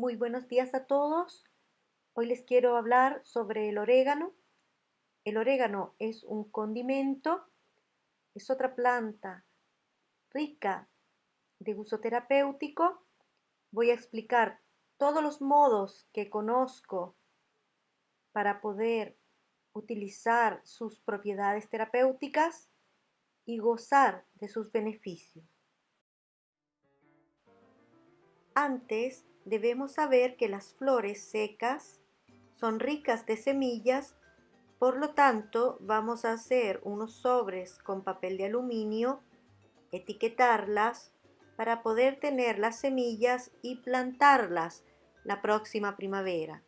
Muy buenos días a todos. Hoy les quiero hablar sobre el orégano. El orégano es un condimento, es otra planta rica de uso terapéutico. Voy a explicar todos los modos que conozco para poder utilizar sus propiedades terapéuticas y gozar de sus beneficios. Antes debemos saber que las flores secas son ricas de semillas, por lo tanto vamos a hacer unos sobres con papel de aluminio, etiquetarlas para poder tener las semillas y plantarlas la próxima primavera.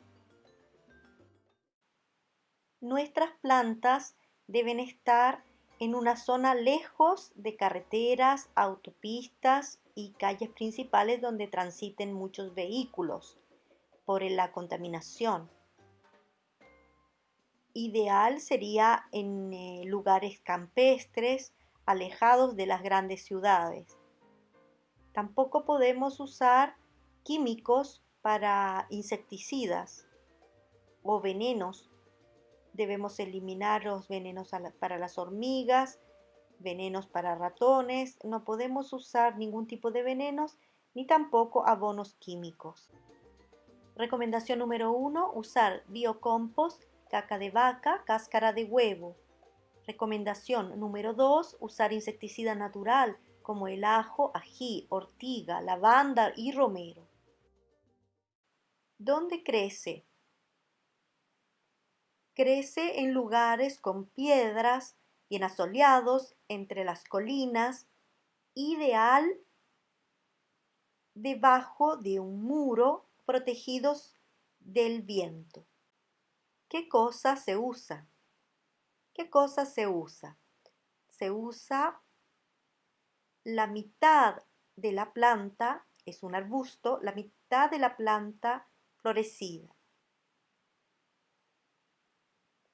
Nuestras plantas deben estar en una zona lejos de carreteras, autopistas y calles principales donde transiten muchos vehículos por la contaminación. Ideal sería en eh, lugares campestres, alejados de las grandes ciudades. Tampoco podemos usar químicos para insecticidas o venenos. Debemos eliminar los venenos para las hormigas, venenos para ratones, no podemos usar ningún tipo de venenos ni tampoco abonos químicos. Recomendación número uno, usar biocompost, caca de vaca, cáscara de huevo. Recomendación número dos, usar insecticida natural como el ajo, ají, ortiga, lavanda y romero. ¿Dónde crece? Crece en lugares con piedras, bien asoleados, entre las colinas, ideal debajo de un muro protegidos del viento. ¿Qué cosa se usa? ¿Qué cosa se usa? Se usa la mitad de la planta, es un arbusto, la mitad de la planta florecida.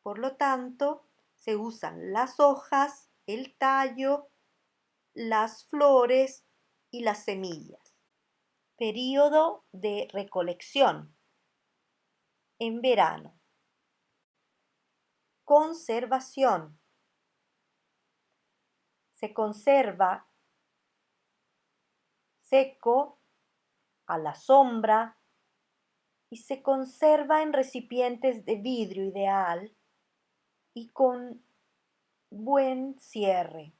Por lo tanto, se usan las hojas, el tallo, las flores y las semillas. Período de recolección. En verano. Conservación. Se conserva seco, a la sombra y se conserva en recipientes de vidrio ideal y con buen cierre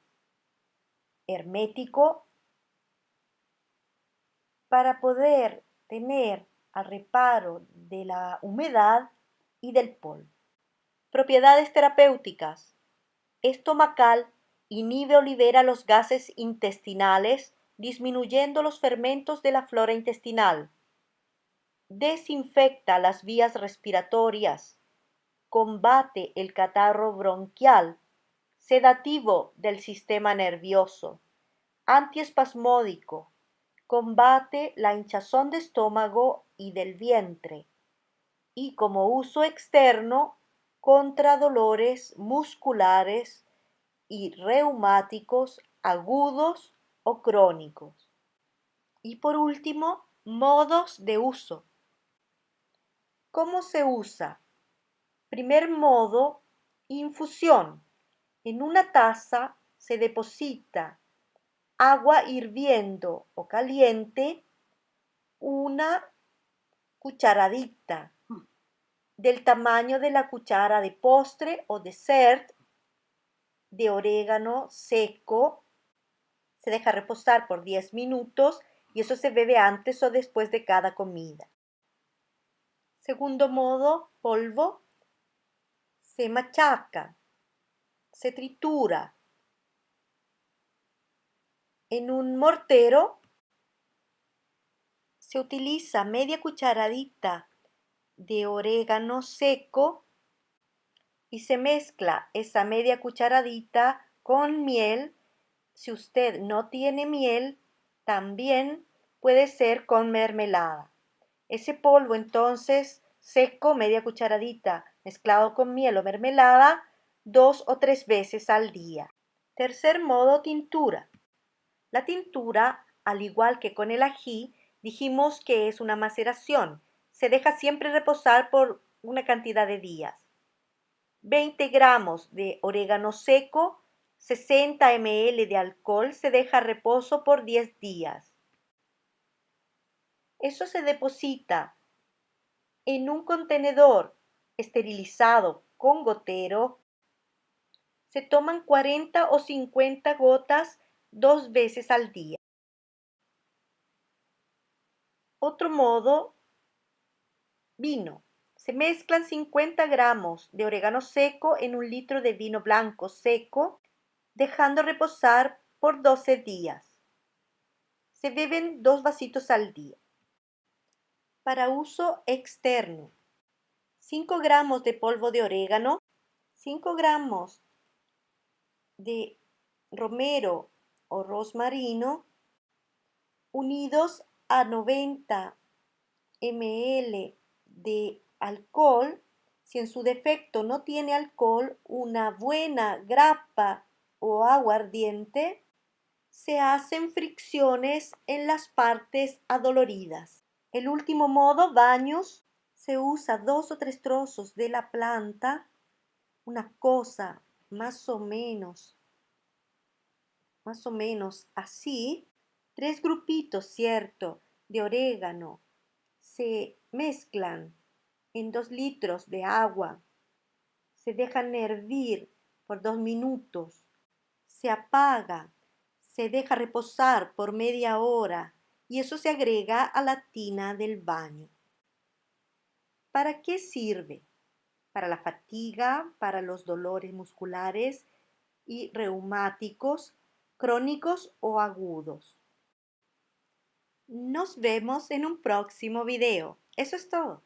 hermético para poder tener al reparo de la humedad y del polvo. Propiedades terapéuticas. Estomacal inhibe o libera los gases intestinales disminuyendo los fermentos de la flora intestinal. Desinfecta las vías respiratorias combate el catarro bronquial, sedativo del sistema nervioso, antiespasmódico, combate la hinchazón de estómago y del vientre, y como uso externo contra dolores musculares y reumáticos agudos o crónicos. Y por último, modos de uso. ¿Cómo se usa? Primer modo, infusión. En una taza se deposita agua hirviendo o caliente, una cucharadita del tamaño de la cuchara de postre o dessert de orégano seco. Se deja reposar por 10 minutos y eso se bebe antes o después de cada comida. Segundo modo, polvo se machaca, se tritura. En un mortero se utiliza media cucharadita de orégano seco y se mezcla esa media cucharadita con miel. Si usted no tiene miel, también puede ser con mermelada. Ese polvo entonces seco, media cucharadita mezclado con miel o mermelada dos o tres veces al día. Tercer modo, tintura. La tintura, al igual que con el ají, Dijimos que es una maceración. Se deja siempre reposar por una cantidad de días. 20 gramos de orégano seco, 60 ml de alcohol se deja reposo por 10 días. Eso se deposita en un contenedor esterilizado con gotero. Se toman 40 o 50 gotas dos veces al día. Otro modo, vino. Se mezclan 50 gramos de orégano seco en un litro de vino blanco seco, dejando reposar por 12 días. Se beben dos vasitos al día. Para uso externo, 5 gramos de polvo de orégano, 5 gramos de romero o rosmarino, unidos a 90 ml de alcohol, si en su defecto no tiene alcohol, una buena grapa o aguardiente, se hacen fricciones en las partes adoloridas. El último modo, baños, se usa dos o tres trozos de la planta, una cosa más o menos, más o menos así, tres grupitos, cierto, de orégano se mezclan en dos litros de agua, se dejan hervir por dos minutos, se apaga, se deja reposar por media hora y eso se agrega a la tina del baño. ¿Para qué sirve? Para la fatiga, para los dolores musculares y reumáticos, crónicos o agudos. Nos vemos en un próximo video. Eso es todo.